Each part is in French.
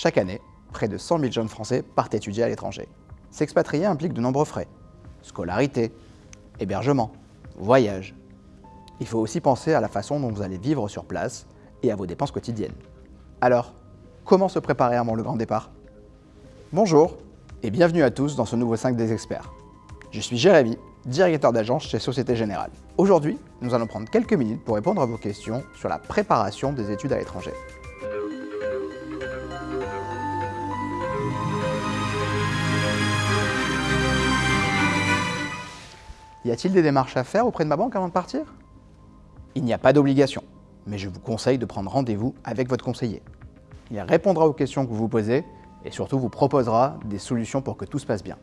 Chaque année, près de 100 000 jeunes Français partent étudier à l'étranger. S'expatrier implique de nombreux frais. Scolarité, hébergement, voyage. Il faut aussi penser à la façon dont vous allez vivre sur place et à vos dépenses quotidiennes. Alors, comment se préparer avant le grand départ? Bonjour et bienvenue à tous dans ce nouveau 5 des experts. Je suis Jérémy, directeur d'agence chez Société Générale. Aujourd'hui, nous allons prendre quelques minutes pour répondre à vos questions sur la préparation des études à l'étranger. Y a-t-il des démarches à faire auprès de ma banque avant de partir? Il n'y a pas d'obligation, mais je vous conseille de prendre rendez-vous avec votre conseiller. Il répondra aux questions que vous vous posez et surtout vous proposera des solutions pour que tout se passe bien.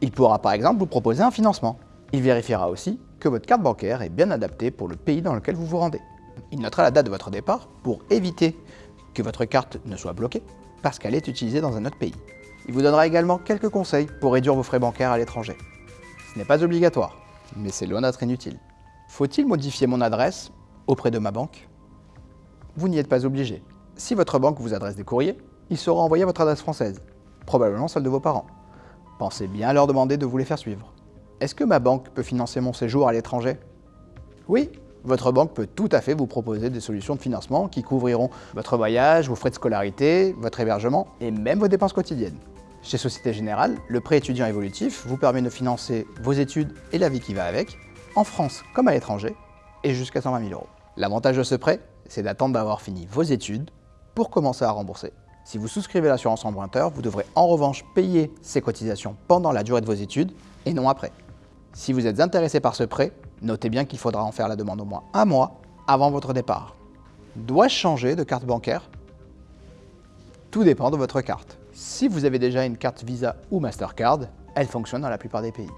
Il pourra par exemple vous proposer un financement. Il vérifiera aussi que votre carte bancaire est bien adaptée pour le pays dans lequel vous vous rendez. Il notera la date de votre départ pour éviter que votre carte ne soit bloquée parce qu'elle est utilisée dans un autre pays. Il vous donnera également quelques conseils pour réduire vos frais bancaires à l'étranger. Ce n'est pas obligatoire, mais c'est loin d'être inutile. Faut-il modifier mon adresse auprès de ma banque? Vous n'y êtes pas obligé. Si votre banque vous adresse des courriers, ils seront envoyés à votre adresse française, probablement celle de vos parents. Pensez bien à leur demander de vous les faire suivre. Est-ce que ma banque peut financer mon séjour à l'étranger? Oui, votre banque peut tout à fait vous proposer des solutions de financement qui couvriront votre voyage, vos frais de scolarité, votre hébergement et même vos dépenses quotidiennes. Chez Société Générale, le prêt étudiant évolutif vous permet de financer vos études et la vie qui va avec, en France comme à l'étranger, et jusqu'à 120 000 euros. L'avantage de ce prêt, c'est d'attendre d'avoir fini vos études pour commencer à rembourser. Si vous souscrivez l'assurance emprunteur, vous devrez en revanche payer ces cotisations pendant la durée de vos études et non après. Si vous êtes intéressé par ce prêt, notez bien qu'il faudra en faire la demande au moins un mois avant votre départ. Dois-je changer de carte bancaire? Tout dépend de votre carte. Si vous avez déjà une carte Visa ou Mastercard, elle fonctionne dans la plupart des pays.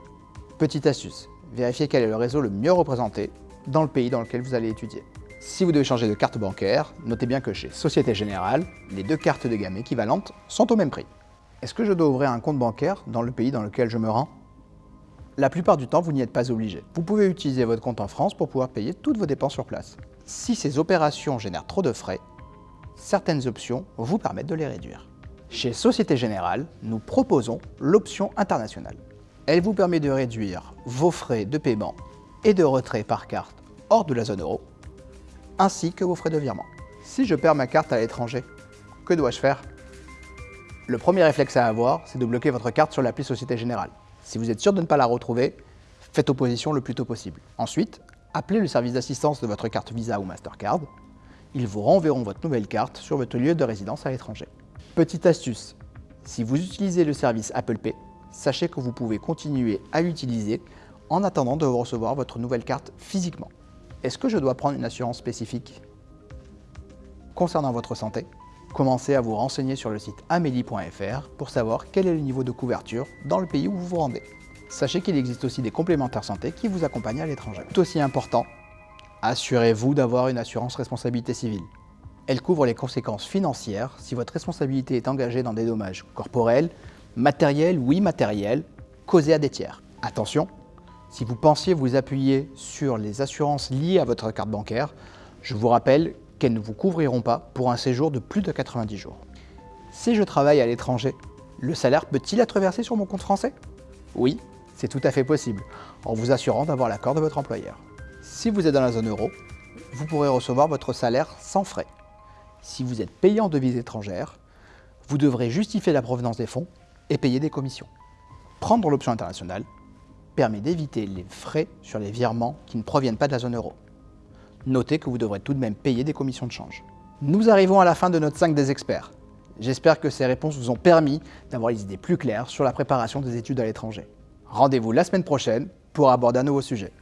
Petite astuce, vérifiez quel est le réseau le mieux représenté dans le pays dans lequel vous allez étudier. Si vous devez changer de carte bancaire, notez bien que chez Société Générale, les deux cartes de gamme équivalentes sont au même prix. Est-ce que je dois ouvrir un compte bancaire dans le pays dans lequel je me rends? La plupart du temps, vous n'y êtes pas obligé. Vous pouvez utiliser votre compte en France pour pouvoir payer toutes vos dépenses sur place. Si ces opérations génèrent trop de frais, certaines options vous permettent de les réduire. Chez Société Générale, nous proposons l'option internationale. Elle vous permet de réduire vos frais de paiement et de retrait par carte hors de la zone euro, ainsi que vos frais de virement. Si je perds ma carte à l'étranger, que dois-je faire? Le premier réflexe à avoir, c'est de bloquer votre carte sur l'appli Société Générale. Si vous êtes sûr de ne pas la retrouver, faites opposition le plus tôt possible. Ensuite, appelez le service d'assistance de votre carte Visa ou Mastercard. Ils vous renverront votre nouvelle carte sur votre lieu de résidence à l'étranger. Petite astuce, si vous utilisez le service Apple Pay, sachez que vous pouvez continuer à l'utiliser en attendant de recevoir votre nouvelle carte physiquement. Est-ce que je dois prendre une assurance spécifique? Concernant votre santé, commencez à vous renseigner sur le site amélie.fr pour savoir quel est le niveau de couverture dans le pays où vous vous rendez. Sachez qu'il existe aussi des complémentaires santé qui vous accompagnent à l'étranger. Tout aussi important, assurez-vous d'avoir une assurance responsabilité civile. Elle couvre les conséquences financières si votre responsabilité est engagée dans des dommages corporels, matériels ou immatériels causés à des tiers. Attention, si vous pensiez vous appuyer sur les assurances liées à votre carte bancaire, je vous rappelle qu'elles ne vous couvriront pas pour un séjour de plus de 90 jours. Si je travaille à l'étranger, le salaire peut-il être versé sur mon compte français? Oui, c'est tout à fait possible, en vous assurant d'avoir l'accord de votre employeur. Si vous êtes dans la zone euro, vous pourrez recevoir votre salaire sans frais si vous êtes payé en devises étrangères, vous devrez justifier la provenance des fonds et payer des commissions. Prendre l'option internationale permet d'éviter les frais sur les virements qui ne proviennent pas de la zone euro. Notez que vous devrez tout de même payer des commissions de change. Nous arrivons à la fin de notre 5 des experts. J'espère que ces réponses vous ont permis d'avoir les idées plus claires sur la préparation des études à l'étranger. Rendez-vous la semaine prochaine pour aborder un nouveau sujet.